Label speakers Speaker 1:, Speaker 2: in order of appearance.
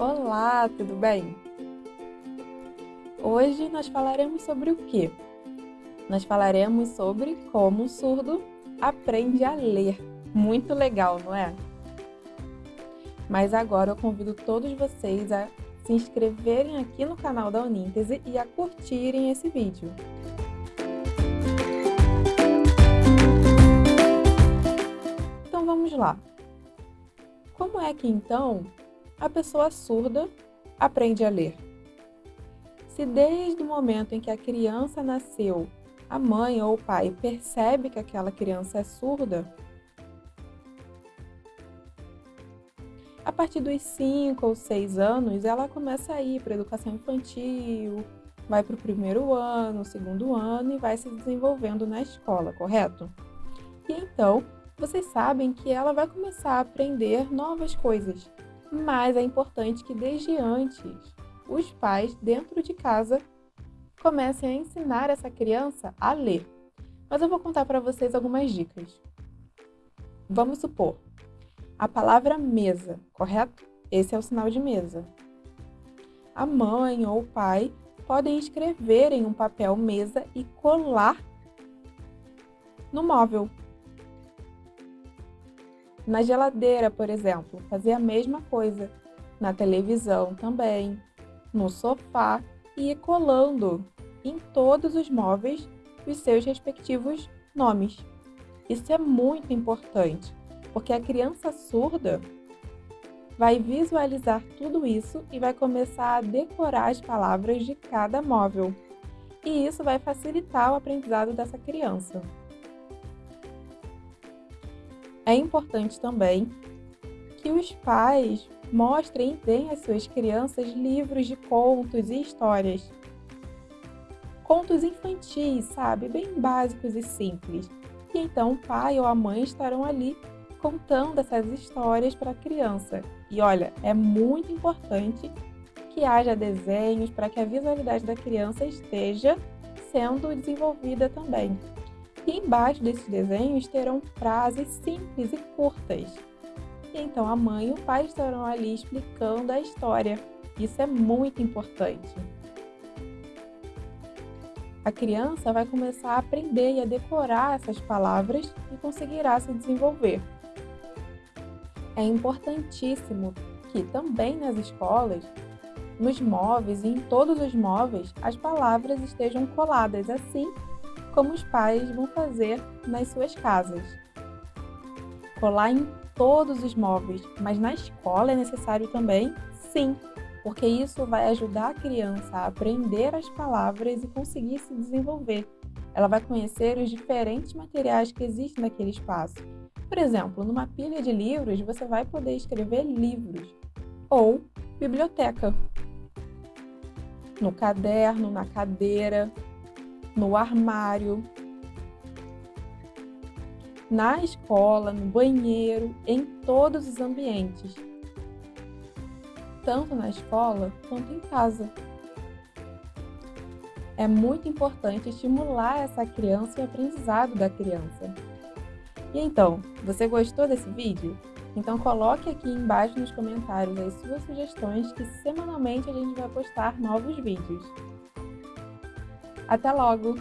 Speaker 1: Olá, tudo bem? Hoje nós falaremos sobre o quê? Nós falaremos sobre como o surdo aprende a ler. Muito legal, não é? Mas agora eu convido todos vocês a se inscreverem aqui no canal da Uníntese e a curtirem esse vídeo. Então vamos lá. Como é que então a pessoa surda aprende a ler. Se desde o momento em que a criança nasceu, a mãe ou o pai percebe que aquela criança é surda, a partir dos 5 ou 6 anos, ela começa a ir para a educação infantil, vai para o primeiro ano, segundo ano e vai se desenvolvendo na escola, correto? E então, vocês sabem que ela vai começar a aprender novas coisas, mas é importante que desde antes os pais dentro de casa comecem a ensinar essa criança a ler. Mas eu vou contar para vocês algumas dicas. Vamos supor, a palavra mesa, correto? Esse é o sinal de mesa. A mãe ou o pai podem escrever em um papel mesa e colar no móvel. Na geladeira, por exemplo, fazer a mesma coisa. Na televisão também, no sofá e colando em todos os móveis os seus respectivos nomes. Isso é muito importante, porque a criança surda vai visualizar tudo isso e vai começar a decorar as palavras de cada móvel. E isso vai facilitar o aprendizado dessa criança. É importante também que os pais mostrem e deem às suas crianças livros de contos e histórias. Contos infantis, sabe? Bem básicos e simples. E então o pai ou a mãe estarão ali contando essas histórias para a criança. E olha, é muito importante que haja desenhos para que a visualidade da criança esteja sendo desenvolvida também. E embaixo desses desenhos terão frases simples e curtas. E então a mãe e o pai estarão ali explicando a história. Isso é muito importante. A criança vai começar a aprender e a decorar essas palavras e conseguirá se desenvolver. É importantíssimo que também nas escolas, nos móveis e em todos os móveis, as palavras estejam coladas assim como os pais vão fazer nas suas casas. Colar em todos os móveis, mas na escola é necessário também? Sim, porque isso vai ajudar a criança a aprender as palavras e conseguir se desenvolver. Ela vai conhecer os diferentes materiais que existem naquele espaço. Por exemplo, numa pilha de livros, você vai poder escrever livros ou biblioteca. No caderno, na cadeira, no armário, na escola, no banheiro, em todos os ambientes, tanto na escola quanto em casa. É muito importante estimular essa criança e o aprendizado da criança. E então, você gostou desse vídeo? Então coloque aqui embaixo nos comentários as suas sugestões que semanalmente a gente vai postar novos vídeos. Até logo!